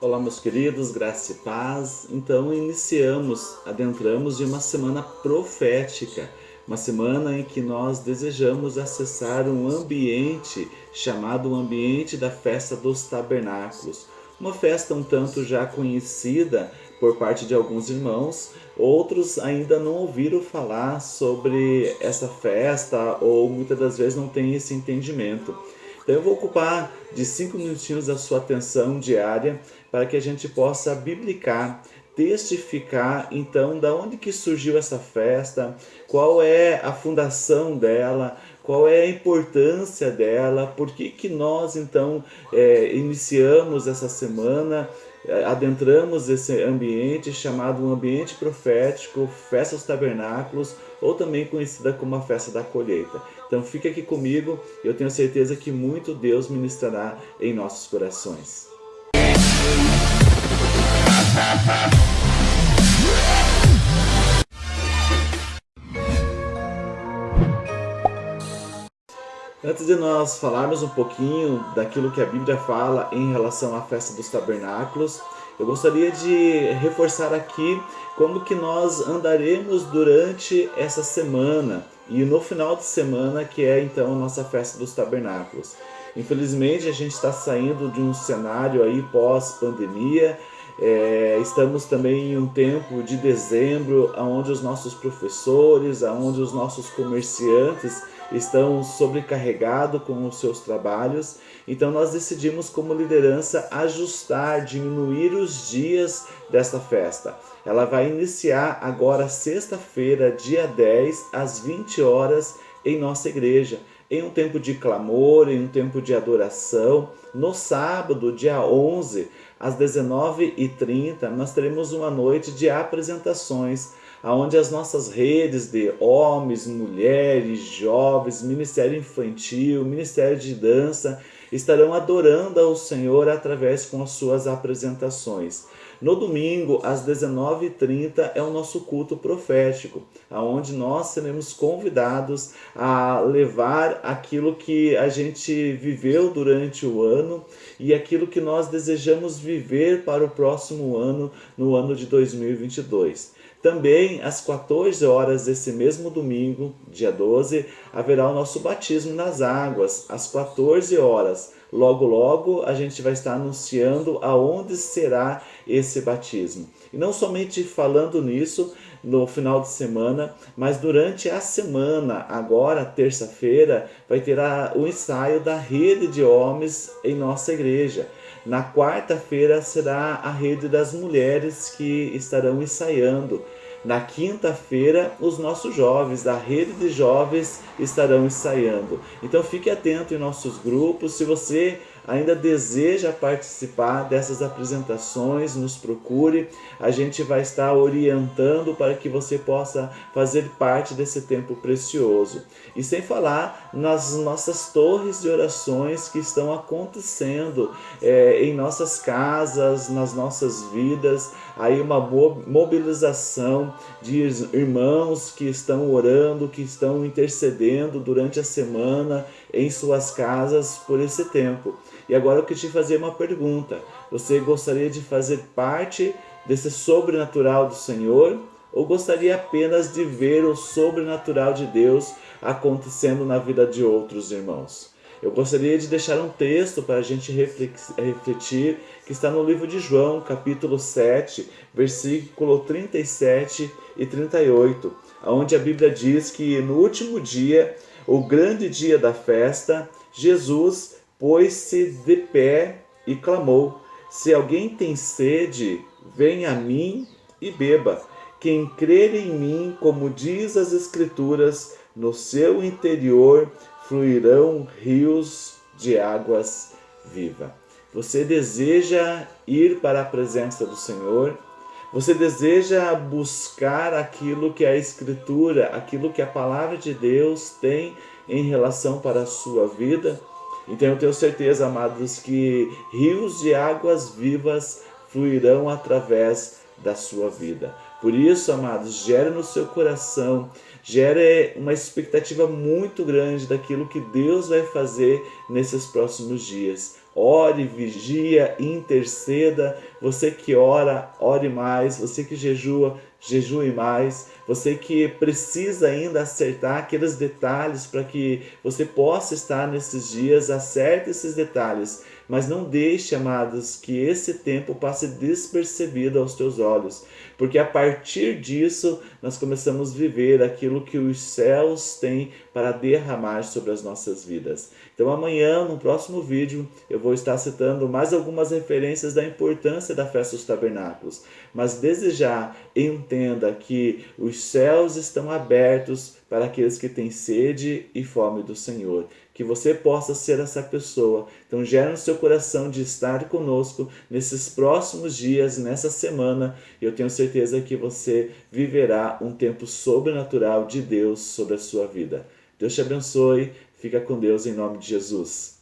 Olá, meus queridos, graça e paz. Então, iniciamos, adentramos em uma semana profética, uma semana em que nós desejamos acessar um ambiente chamado o ambiente da festa dos tabernáculos. Uma festa um tanto já conhecida por parte de alguns irmãos, outros ainda não ouviram falar sobre essa festa ou muitas das vezes não têm esse entendimento. Então eu vou ocupar de cinco minutinhos da sua atenção diária para que a gente possa biblicar, testificar então da onde que surgiu essa festa, qual é a fundação dela, qual é a importância dela, por que, que nós então é, iniciamos essa semana, adentramos esse ambiente chamado um ambiente profético, festa dos tabernáculos, ou também conhecida como a festa da colheita. Então fique aqui comigo, eu tenho certeza que muito Deus ministrará em nossos corações. Antes de nós falarmos um pouquinho daquilo que a Bíblia fala em relação à festa dos tabernáculos, eu gostaria de reforçar aqui como que nós andaremos durante essa semana e no final de semana, que é então a nossa festa dos tabernáculos. Infelizmente, a gente está saindo de um cenário aí pós-pandemia, é, estamos também em um tempo de dezembro, onde os nossos professores, onde os nossos comerciantes estão sobrecarregados com os seus trabalhos. Então nós decidimos como liderança ajustar, diminuir os dias desta festa. Ela vai iniciar agora sexta-feira, dia 10, às 20 horas em nossa igreja, em um tempo de clamor, em um tempo de adoração. No sábado, dia 11, às 19h30, nós teremos uma noite de apresentações onde as nossas redes de homens, mulheres, jovens, ministério infantil, ministério de dança, estarão adorando ao Senhor através com as suas apresentações. No domingo, às 19h30, é o nosso culto profético, onde nós seremos convidados a levar aquilo que a gente viveu durante o ano e aquilo que nós desejamos viver para o próximo ano, no ano de 2022. Também às 14 horas desse mesmo domingo, dia 12, haverá o nosso batismo nas águas, às 14 horas. Logo, logo a gente vai estar anunciando aonde será esse batismo. E não somente falando nisso no final de semana, mas durante a semana, agora, terça-feira, vai ter a, o ensaio da rede de homens em nossa igreja. Na quarta-feira será a rede das mulheres que estarão ensaiando. Na quinta-feira, os nossos jovens da rede de jovens estarão ensaiando. Então fique atento em nossos grupos. Se você ainda deseja participar dessas apresentações, nos procure. A gente vai estar orientando para que você possa fazer parte desse tempo precioso. E sem falar nas nossas torres de orações que estão acontecendo é, em nossas casas, nas nossas vidas. Aí uma mobilização de irmãos que estão orando, que estão intercedendo durante a semana em suas casas por esse tempo. E agora eu queria te fazer uma pergunta. Você gostaria de fazer parte desse sobrenatural do Senhor? Ou gostaria apenas de ver o sobrenatural de Deus acontecendo na vida de outros irmãos? Eu gostaria de deixar um texto para a gente refletir, que está no livro de João, capítulo 7, versículo 37 e 38, onde a Bíblia diz que no último dia, o grande dia da festa, Jesus pôs-se de pé e clamou: Se alguém tem sede, venha a mim e beba. Quem crer em mim, como diz as Escrituras, no seu interior fluirão rios de águas vivas. Você deseja ir para a presença do Senhor? Você deseja buscar aquilo que a Escritura, aquilo que a Palavra de Deus tem em relação para a sua vida? Então eu tenho certeza, amados, que rios de águas vivas fluirão através da sua vida. Por isso, amados, gere no seu coração, gere uma expectativa muito grande daquilo que Deus vai fazer nesses próximos dias. Ore, vigia, interceda. Você que ora, ore mais. Você que jejua, jejue mais. Você que precisa ainda acertar aqueles detalhes para que você possa estar nesses dias, acerte esses detalhes. Mas não deixe, amados, que esse tempo passe despercebido aos teus olhos, porque a partir disso nós começamos a viver aquilo que os céus têm para derramar sobre as nossas vidas. Então amanhã, no próximo vídeo, eu vou estar citando mais algumas referências da importância da festa dos tabernáculos. Mas desejar, entenda que os céus estão abertos para aqueles que têm sede e fome do Senhor. Que você possa ser essa pessoa. Então gera no seu coração de estar conosco nesses próximos dias, nessa semana. Eu tenho certeza que você viverá um tempo sobrenatural de Deus sobre a sua vida. Deus te abençoe. Fica com Deus em nome de Jesus.